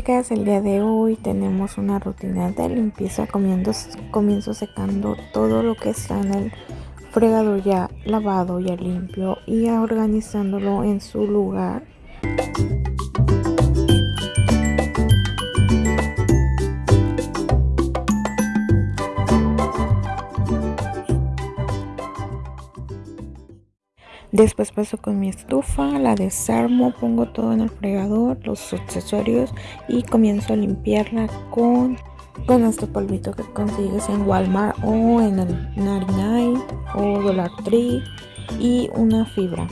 chicas, el día de hoy tenemos una rutina de limpieza, comiendo, comienzo secando todo lo que está en el fregador ya lavado, ya limpio y organizándolo en su lugar. Después paso con mi estufa, la desarmo, pongo todo en el fregador, los accesorios y comienzo a limpiarla con, con este polvito que consigues en Walmart o en el 99 o Dollar Tree y una fibra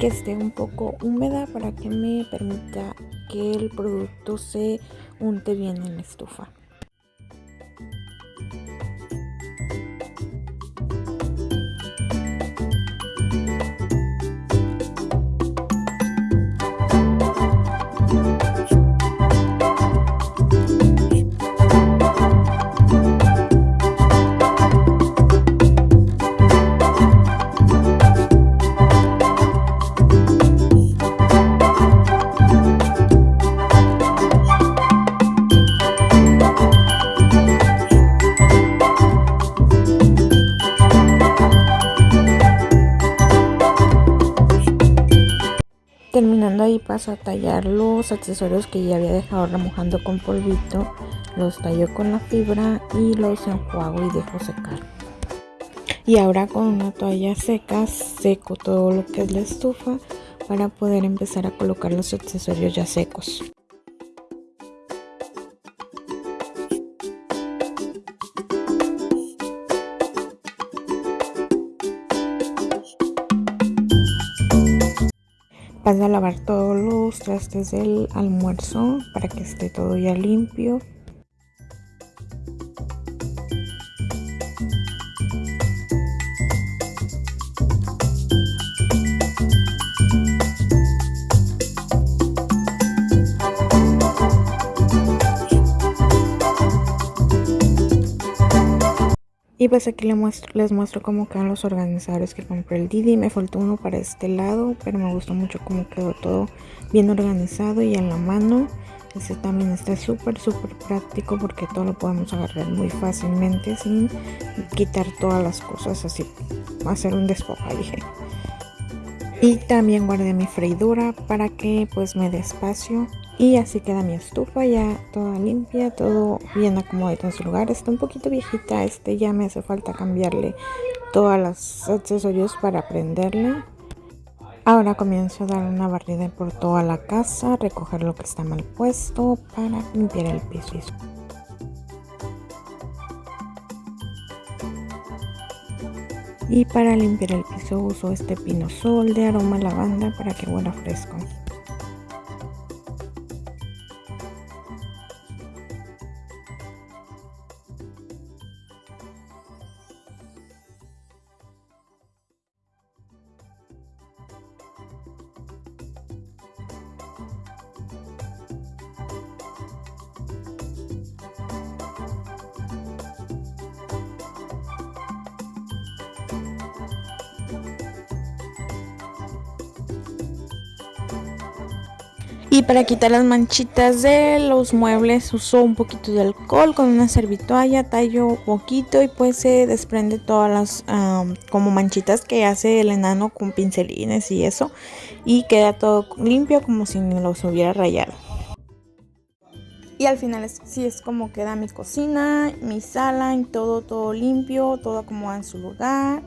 que esté un poco húmeda para que me permita que el producto se unte bien en la estufa. Terminando ahí paso a tallar los accesorios que ya había dejado remojando con polvito. Los tallo con la fibra y los enjuago y dejo secar. Y ahora con una toalla seca seco todo lo que es la estufa para poder empezar a colocar los accesorios ya secos. Paso a lavar todos los trastes del almuerzo para que esté todo ya limpio. Y pues aquí les muestro, les cómo quedan los organizadores que compré el Didi. Me faltó uno para este lado, pero me gustó mucho cómo quedó todo bien organizado y en la mano. Este también está súper, súper práctico porque todo lo podemos agarrar muy fácilmente sin quitar todas las cosas así. Hacer un despojaje. Y también guardé mi freidora para que pues me dé espacio y así queda mi estufa ya toda limpia, todo bien acomodado en su lugar. Está un poquito viejita, este ya me hace falta cambiarle todos los accesorios para prenderla. Ahora comienzo a dar una barrida por toda la casa, recoger lo que está mal puesto para limpiar el piso. Y para limpiar el piso uso este pino sol de aroma lavanda para que huela fresco. Y para quitar las manchitas de los muebles uso un poquito de alcohol con una servitoalla, tallo poquito y pues se desprende todas las como manchitas que hace el enano con pincelines y eso. Y queda todo limpio como si los hubiera rayado. Y al final es, sí es como queda mi cocina, mi sala, todo, todo limpio, todo acomodado en su lugar.